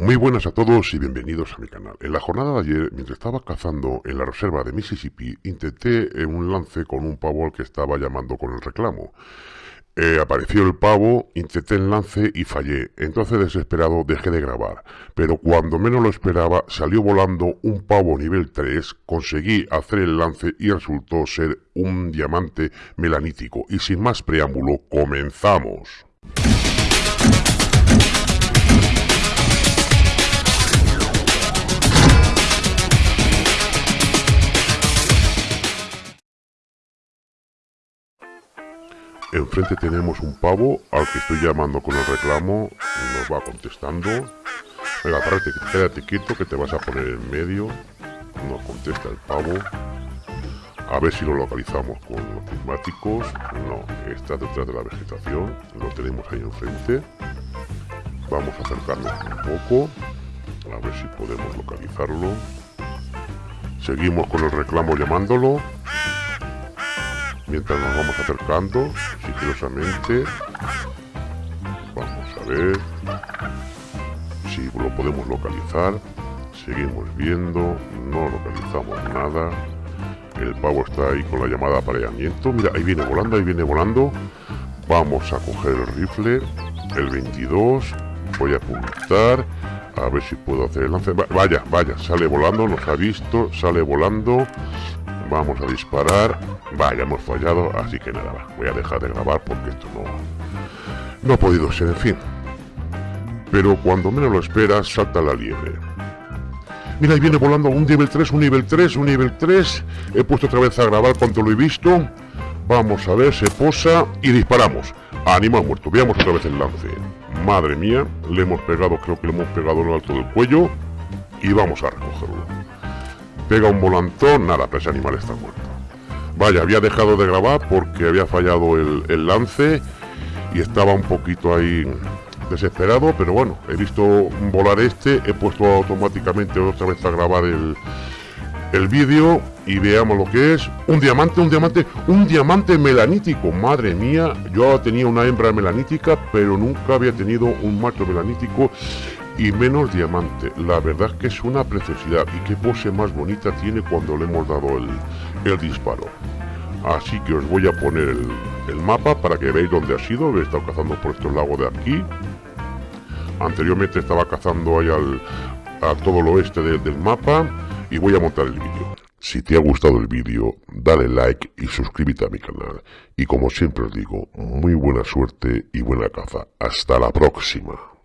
Muy buenas a todos y bienvenidos a mi canal. En la jornada de ayer, mientras estaba cazando en la reserva de Mississippi, intenté un lance con un pavo al que estaba llamando con el reclamo. Eh, apareció el pavo, intenté el lance y fallé. Entonces desesperado dejé de grabar. Pero cuando menos lo esperaba, salió volando un pavo nivel 3, conseguí hacer el lance y resultó ser un diamante melanítico. Y sin más preámbulo, comenzamos. Enfrente tenemos un pavo al que estoy llamando con el reclamo. Nos va contestando. Venga, párate, quédate quieto que te vas a poner en medio. Nos contesta el pavo. A ver si lo localizamos con los prismáticos. No, está detrás de la vegetación. Lo tenemos ahí enfrente. Vamos a acercarnos un poco. A ver si podemos localizarlo. Seguimos con el reclamo llamándolo mientras nos vamos acercando sigilosamente vamos a ver si lo podemos localizar. Seguimos viendo no localizamos nada. El pavo está ahí con la llamada apareamiento. Mira ahí viene volando ahí viene volando. Vamos a coger el rifle el 22 voy a apuntar a ver si puedo hacer el lance. Vaya vaya sale volando nos ha visto sale volando Vamos a disparar. Vaya, hemos fallado, así que nada, voy a dejar de grabar porque esto no, no ha podido ser, en fin. Pero cuando menos lo esperas, salta la liebre. Mira, ahí viene volando un nivel 3, un nivel 3, un nivel 3. He puesto otra vez a grabar cuando lo he visto. Vamos a ver, se posa y disparamos. Animal muerto. Veamos otra vez el lance. Madre mía, le hemos pegado, creo que le hemos pegado en el alto del cuello. Y vamos a recogerlo pega un volantón, nada, pero ese animal está muerto. Vaya, había dejado de grabar porque había fallado el, lance y estaba un poquito ahí desesperado, pero bueno, he visto volar este, he puesto automáticamente otra vez a grabar el, el vídeo y veamos lo que es. Un diamante, un diamante, un diamante melanítico. Madre mía, yo tenía una hembra melanítica, pero nunca había tenido un macho melanítico y menos diamante. La verdad que es una preciosidad y qué pose más bonita tiene cuando le hemos dado el, el disparo. Así que os voy a poner el, mapa para que veáis dónde ha sido. He estado cazando por estos lagos de aquí. Anteriormente estaba cazando ahí al, a todo el oeste del mapa y voy a montar el vídeo. Si te ha gustado el vídeo, dale like y suscríbete a mi canal. Y como siempre os digo, muy buena suerte y buena caza. Hasta la próxima.